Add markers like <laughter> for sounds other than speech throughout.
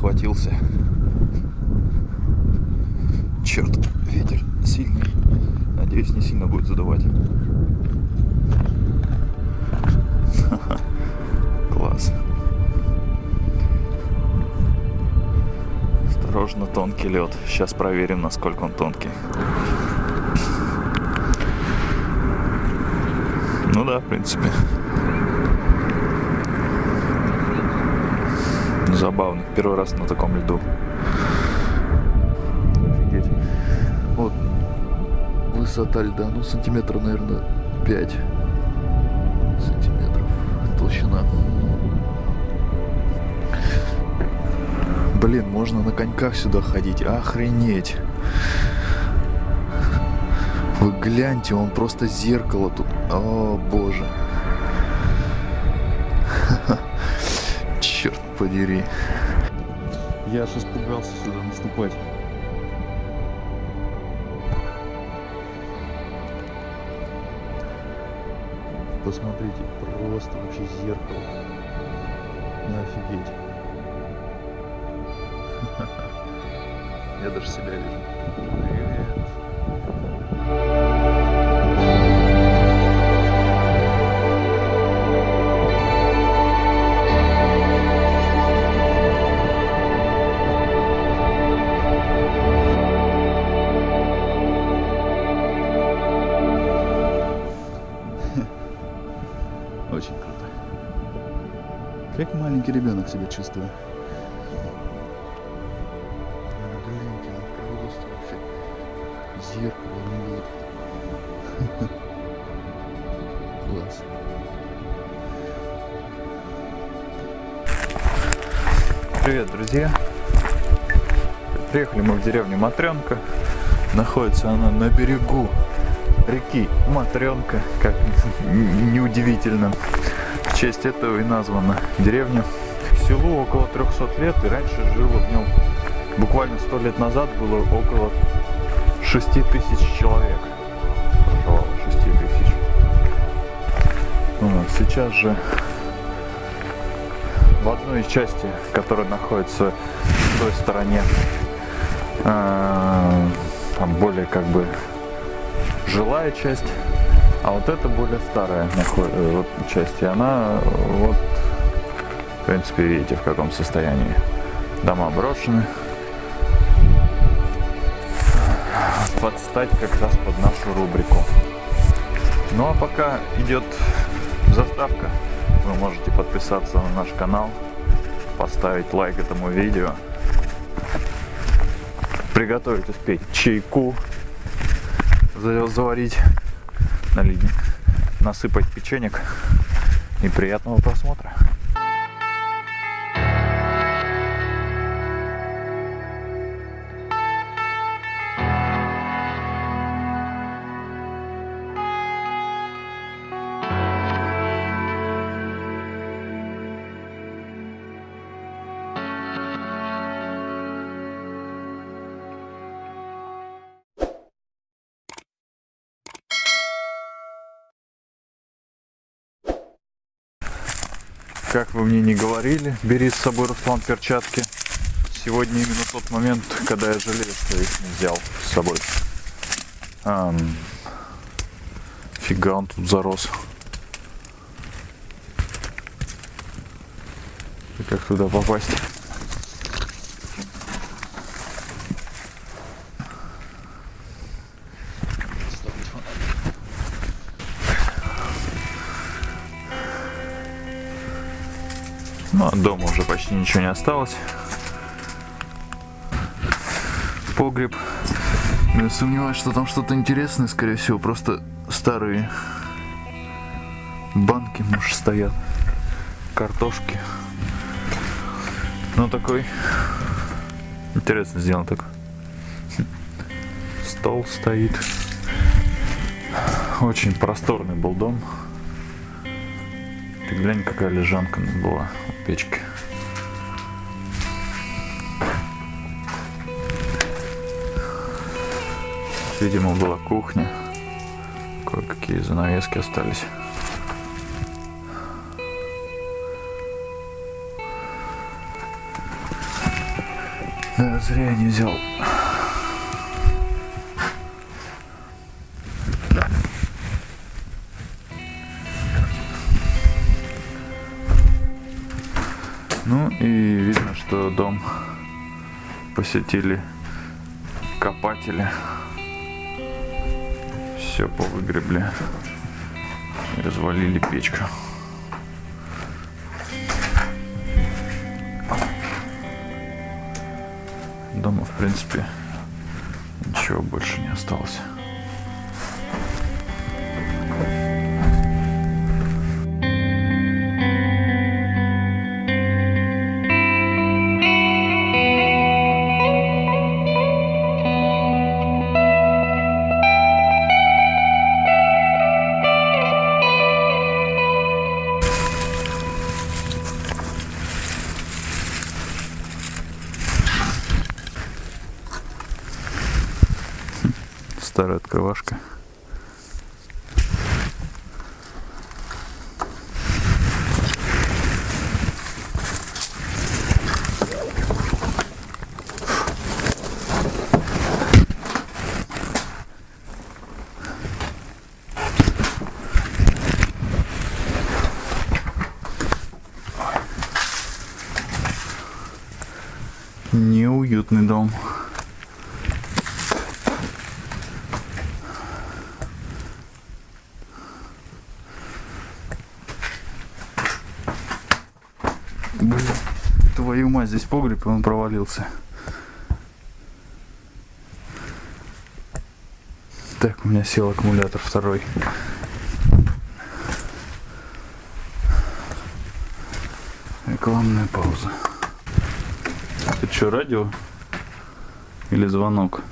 схватился. Черт, ветер сильный. Надеюсь, не сильно будет задувать. <laughs> Класс. Осторожно, тонкий лед. Сейчас проверим, насколько он тонкий. Ну да, в принципе. Забавно. Первый раз на таком льду. Офигеть. Вот высота льда, ну сантиметра, наверное, 5 сантиметров толщина. Блин, можно на коньках сюда ходить. Охренеть. Вы гляньте, он просто зеркало тут. О, боже. Подери. Я аж испугался сюда наступать. Посмотрите, просто вообще зеркало. Не офигеть. <laughs> Я даже себя вижу. Чувствую. Гляньте, он просто вообще зеркало не видит. <laughs> Класс. Привет, друзья. Приехали мы в деревню Матренка. Находится она на берегу реки Матренка, как неудивительно. В честь этого и названа деревня. Селу около 300 лет, и раньше жило в нем, буквально 100 лет назад было около 6 тысяч человек. Проживало 6 тысяч. Вот, сейчас же в одной из части, которая находится в той стороне, э, там более как бы жилая часть, а вот это более старая э, вот, часть, и она вот, принципе, видите, в каком состоянии. Дома брошены. Подстать как раз под нашу рубрику. Ну а пока идет заставка, вы можете подписаться на наш канал, поставить лайк этому видео, приготовить успеть чайку, заварить, налить, насыпать печенек и приятного просмотра. Как вы мне не говорили, бери с собой, Руслан, перчатки. Сегодня именно тот момент, когда я жалею, что их не взял с собой. Ам, фига он тут зарос. И как туда попасть? Ну, от дома уже почти ничего не осталось. Погреб. Я сомневаюсь, что там что-то интересное, скорее всего, просто старые банки, может, стоят, картошки. Ну, такой интересно сделан так. Стол стоит. Очень просторный был дом. Ты глянь, какая лежанка была печки. Видимо, была кухня. Кое-какие занавески остались. Да, зря я не взял. Дом посетили копатели. Все повыгребли и развалили печку. Дома, в принципе, ничего больше не осталось. Старая открывашка. Неуютный дом. Здесь погреб, и он провалился. Так, у меня сел аккумулятор второй. Рекламная пауза. Это что, радио? Или звонок?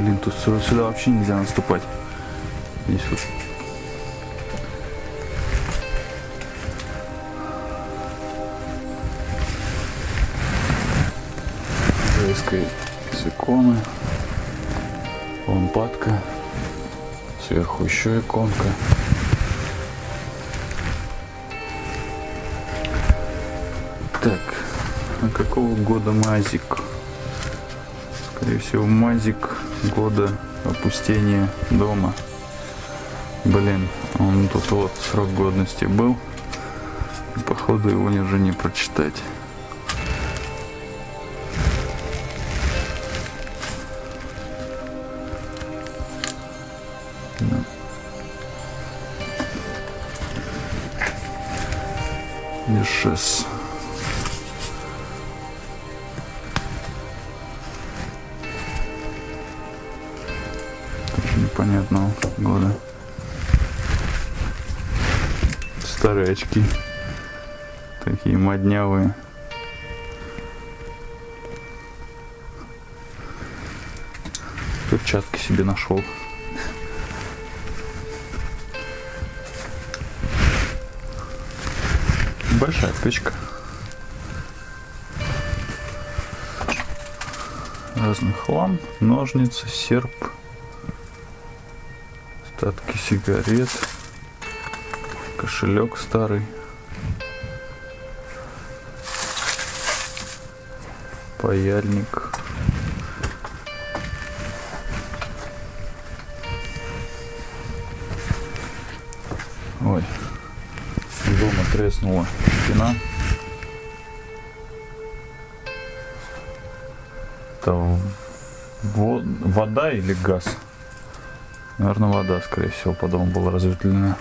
Блин, тут сюда, вообще нельзя наступать. Здесь вот из иконы. Лампадка. Сверху еще иконка. Так, а какого года мазик? Скорее всего, мазик года опустения дома. Блин, он тут вот срок годности был. Походу его уже не прочитать. Ешес. Тоже непонятного года. Старые очки. Такие моднявые. Перчатки себе нашел. Большая печка. Разный хлам, ножницы, серп, остатки сигарет, кошелек старый, паяльник. Ой, дома треснула стена. Это во- вода или газ? Наверное, вода, скорее всего, по дому была разветвлена.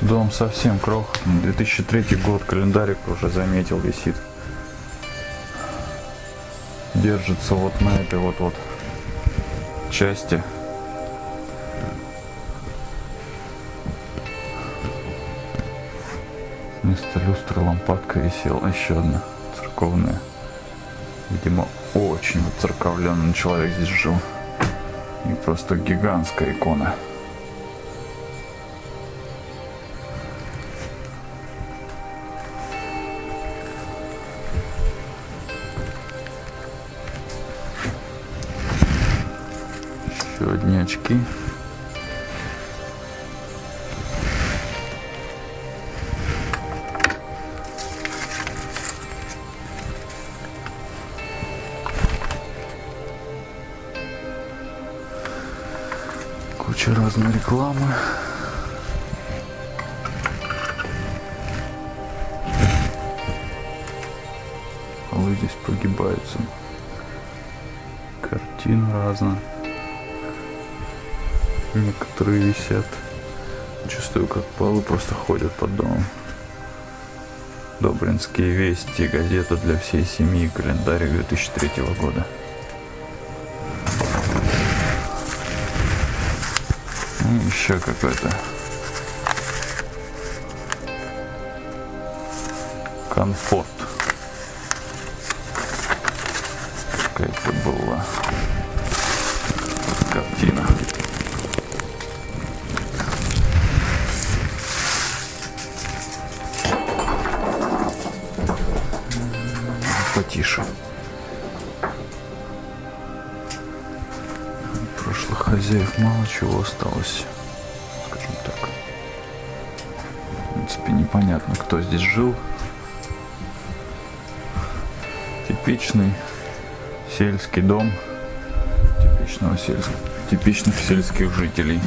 Дом совсем крохотный. 2003 год, календарик уже заметил, висит. Держится вот на этой вот вот части. Вместо люстры лампадка висела еще одна церковная. Видимо, очень воцерковленный человек здесь жил. И просто гигантская икона. Еще одни очки. Рекламы. Полы здесь прогибаются. Картин разно. Некоторые висят. Чувствую, как полы просто ходят под домом. Добринские вести, газета для всей семьи, календарь 2003 года. Еще какой-то комфорт. Какая-то была картина. Потише. Прошлых хозяев мало чего осталось, скажем так. В принципе, непонятно, кто здесь жил. Типичный сельский дом типичного сельского, типичных сельских жителей.